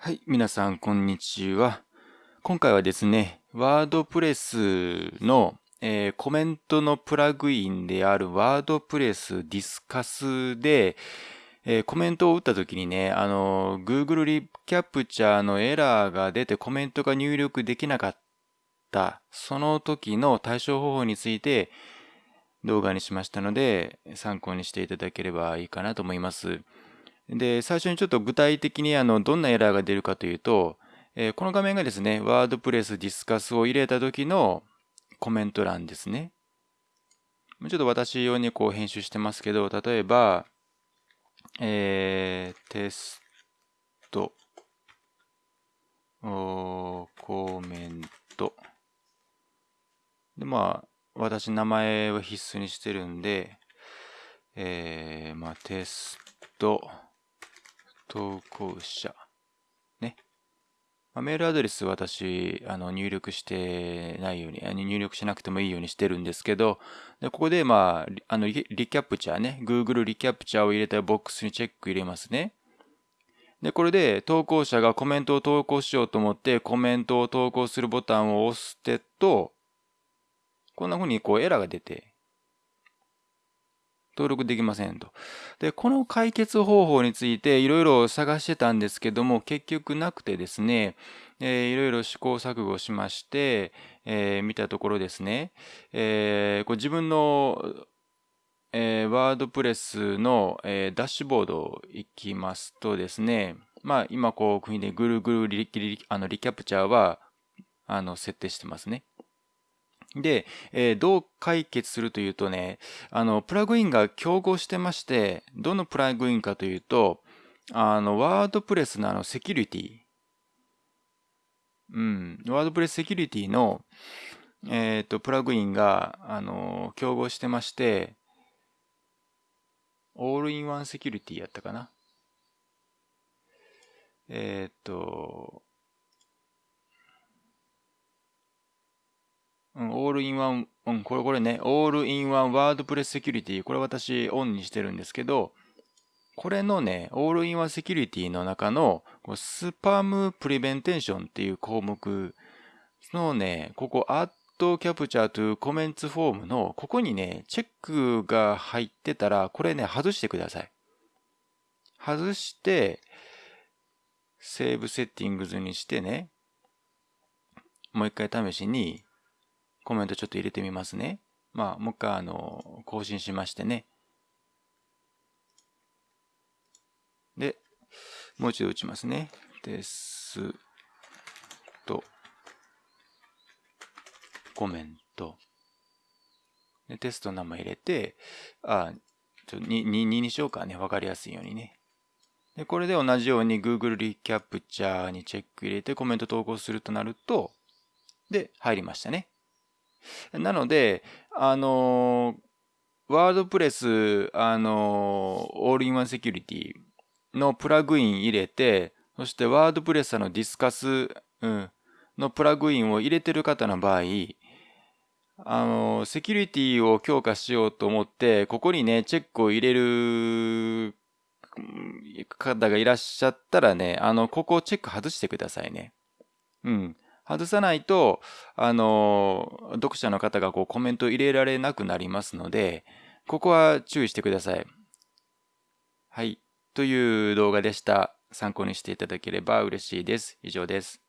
はい、皆さん、こんにちは。今回はですね、ワードプレスの、えー、コメントのプラグインであるワードプレスディスカスで、えー、コメントを打った時にね、あの、Google リキャプチャーのエラーが出てコメントが入力できなかった、その時の対処方法について動画にしましたので、参考にしていただければいいかなと思います。で、最初にちょっと具体的にあのどんなエラーが出るかというと、えー、この画面がですね、ワードプレスディスカスを入れた時のコメント欄ですね。ちょっと私用にこう編集してますけど、例えば、えー、テスト、おコメント。で、まあ、私名前は必須にしてるんで、えー、まあ、テスト、投稿者。ね。まあ、メールアドレス私、あの、入力してないように、入力しなくてもいいようにしてるんですけど、でここで、まあ、あのリ、リキャプチャーね、Google リキャプチャーを入れたボックスにチェック入れますね。で、これで投稿者がコメントを投稿しようと思ってコメントを投稿するボタンを押してと、こんな風にこうエラーが出て、登録できませんと。で、この解決方法についていろいろ探してたんですけども、結局なくてですね、えー、いろいろ試行錯誤しまして、えー、見たところですね、えー、こう自分の、えー、ワードプレスの、えー、ダッシュボード行きますとですね、まあ今こう国でぐるぐるリリあのリキャプチャーはあの設定してますね。で、えー、どう解決するというとね、あの、プラグインが競合してまして、どのプラグインかというと、あの、ワードプレスのあの、セキュリティ。うん、ワードプレスセキュリティの、えっ、ー、と、プラグインが、あの、競合してまして、オールインワンセキュリティやったかな。えっ、ー、と、うん、 All In One、うん、これこれね、 All In One WordPress Security、これ私オンにしてるんですけど、これのね、 All In One Security の中の、 Spam Prevention っていう項目のね、ここ、 Add CAPTCHA to comments form の、ここにね、チェックが入ってたら、これね、外してください。外して、セーブセッティングズにしてね、もう一回試しに、コメントちょっと入れてみますね。まあ、もう一回、あの、更新しましてね。で、もう一度打ちますね。テスト、コメント。で、テストの名前入れて、あ、ちょ 2, 2, 2にしようかね。わかりやすいようにね。で、これで同じように Google リキャプチャーにチェック入れてコメント投稿するとなると、で、入りましたね。なので、あの、ワードプレス、あの、オールインワンセキュリティのプラグイン入れて、そしてワードプレスのディスカス、うん、のプラグインを入れてる方の場合、あの、セキュリティを強化しようと思って、ここにね、チェックを入れる方がいらっしゃったらね、あの、ここをチェック外してくださいね。うん。外さないと、あの、読者の方がこうコメント入れられなくなりますので、ここは注意してください。はい。という動画でした。参考にしていただければ嬉しいです。以上です。